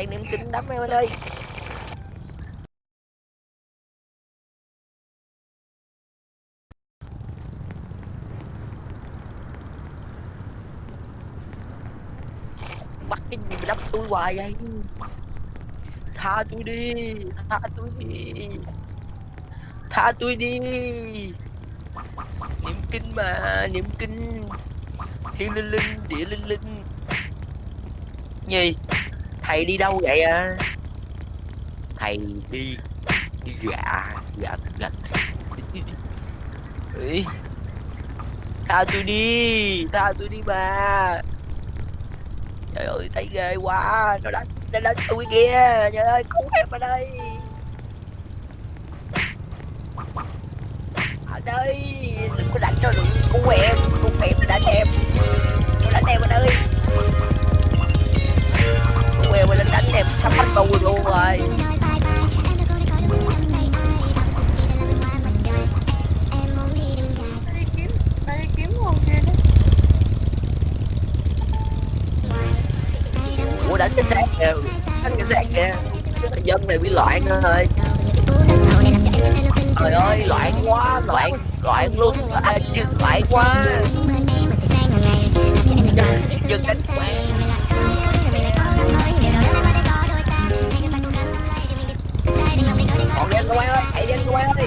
tay niệm kinh đấm em ơi. Bắt cái gì mà đấm tôi hoài vậy? Tha tôi đi, tha tôi đi. Tha tôi đi. Niệm kinh mà, niệm kinh. Thiên linh linh, địa linh linh. Gì thầy đi đâu vậy à? Thầy đi đi gạ gạ gạch tha tôi đi tha tôi đi mà. Trời ơi thấy ghê quá. Nó đánh nó đánh tôi kìa. Trời ơi cứu em ở đây. Ở đây đừng có đánh nó đừng cứu em. Cứu em đánh em. Nó đánh em ở đây loạn rồi trời ơi loạn quá loạn loạn luôn. À, chứ loạn quá. Dừng đánh quen còn đen qua ơi hãy đen qua ơi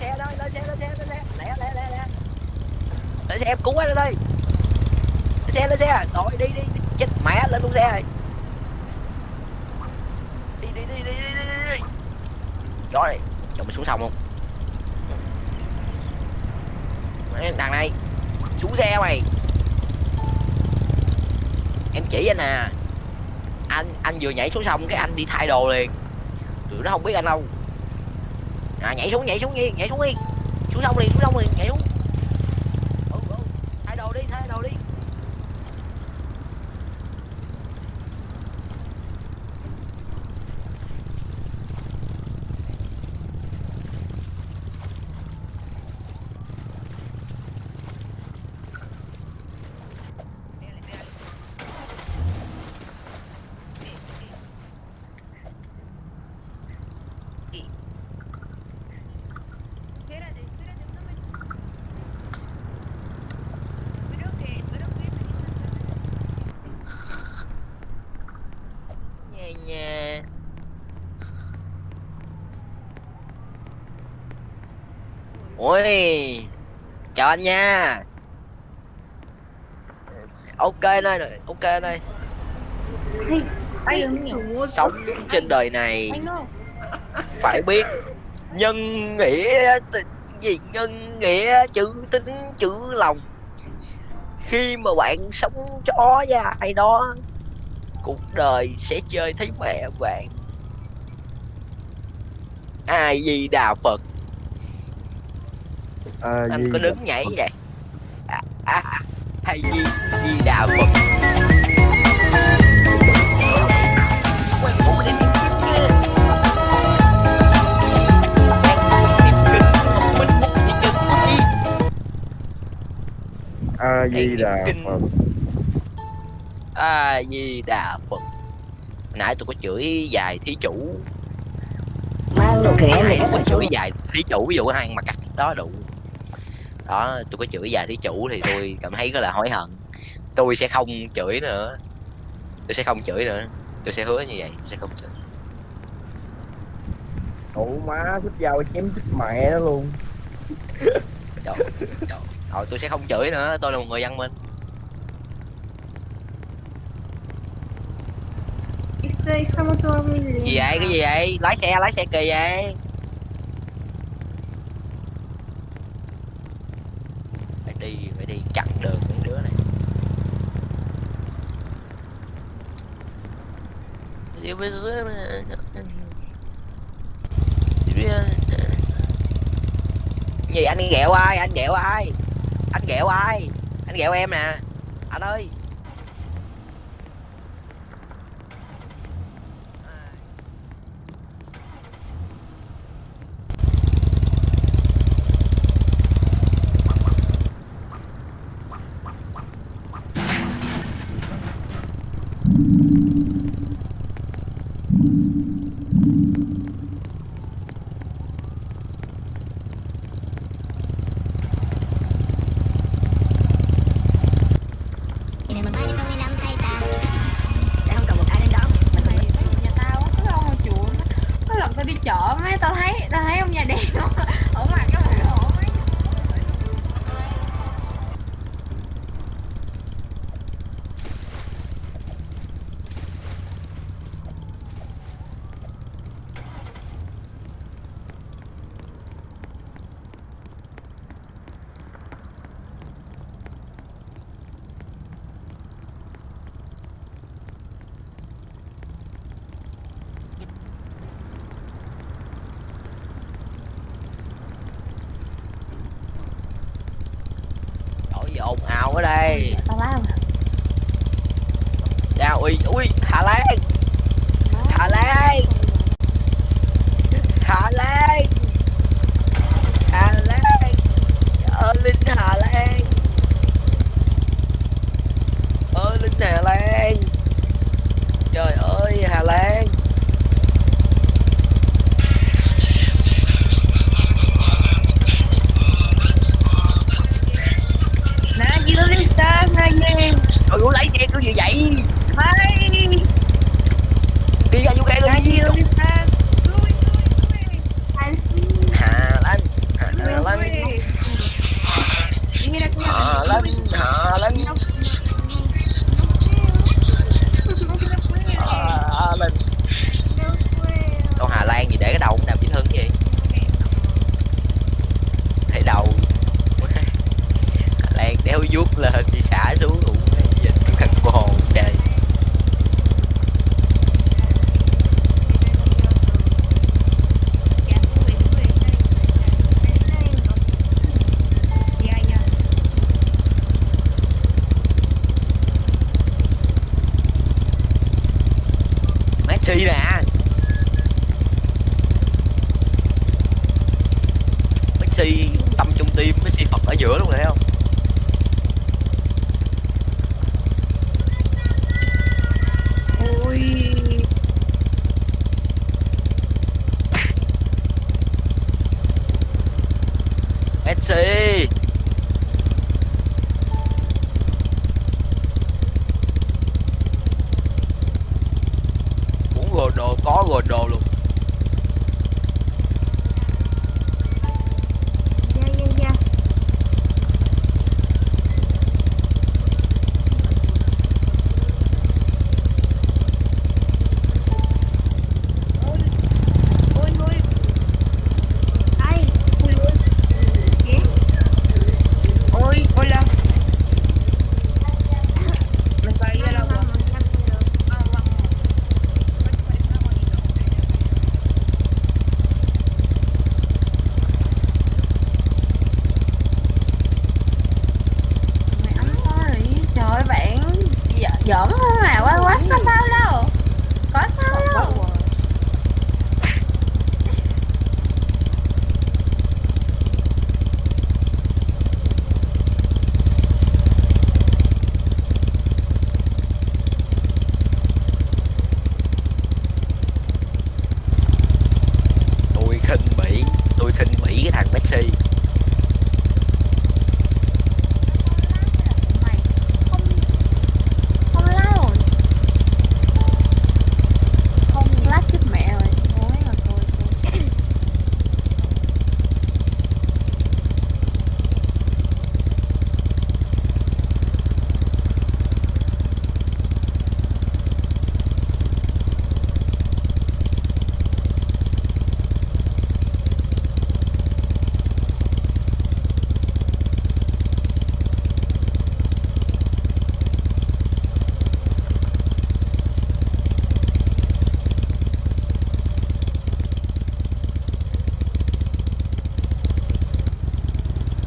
xe đó, lên xe lên xe lên xe. Lẹ lẹ lẹ lẹ. Lên xe, em cứu anh đây. Lên xe lên xe. Rồi đi đi. Chết mẹ, lên luôn xe. Rồi đi đi đi đi đi đi đi. Chó này, chồng mình xuống sông không? Mấy thằng này, xuống xe mày. Em chỉ anh à. Anh anh vừa nhảy xuống sông cái anh đi thay đồ liền. Tụi nó không biết anh đâu à, nhảy xuống nhảy xuống đi nhảy xuống đi xuống sông đi xuống sông đi nhảy xuống ừ, ừ. thay đồ đi thay đồ đi Thank you ui Chào anh nha. Ok đây rồi ok đây, Sống trên đời này. Phải biết nhân nghĩa gì nhân nghĩa chữ tính chữ lòng. Khi mà bạn sống chó với ai đó cuộc đời sẽ chơi thấy mẹ bạn. Ai di đà phật? À, anh gì có đứng nhảy vậy? À, à, à, hay di di đà phật A Di Đà Kinh. Phật. a di đà phật. Hồi nãy tôi có chửi dài thí chủ. Mang đồ này tôi có chửi dài thí chủ ví dụ hai mà cắt đó đủ. Đó tôi có chửi dài thí chủ thì tôi cảm thấy rất là hối hận. Tôi sẽ không chửi nữa. Tôi sẽ không chửi nữa. Tôi sẽ hứa như vậy tôi sẽ không chửi. Ủa má thích dao chém chết mẹ nó luôn. Thôi tôi sẽ không chửi nữa, tôi là một người văn minh. Gì vậy? Cái gì vậy? Lái xe, lái xe kỳ vậy? Phải đi, phải đi chặn đường những đứa này. Đi với dưới gì anh ghẹo ai anh ghẹo ai anh ghẹo ai? Anh ghẹo em nè. Anh ơi Nhà mà ba đi con đi năm thay ta Sẽ không còn một ai đến đó Mình mày phải nhà tao á cứ ông ngồi chuộng á có lần tao đi chợ mấy tao thấy tao thấy ông nhà đèn không ở ngoài cái mặt lộ mấy Trời gì ồn ào ở đây. Tao lao ra ui ui Hà Lan Hà Lan Hà Lan Hà Lan ơ linh Hà Lan ơ linh Hà Lan trời ơi Hà Lan dưa đi xa ngay nghe trời ơi lấy ghen cái gì vậy? Hai đi ra vô ghen nè đi. đi xa Hà Lan Hà Lan. Hà Lan Hà Lan Hà Lan Đâu Hà Lan gì để cái đầu cũng đàm chỉ thân gì thấy đầu Hà Lan đéo vuốt lên đi xả xuống cũng dịch khăn bồn trời Dạ dạ. Messi nè Messi tâm trung tim Messi Phật ở giữa luôn thấy không? Ôi. Messi. Muốn gồ đồ có gồ đồ luôn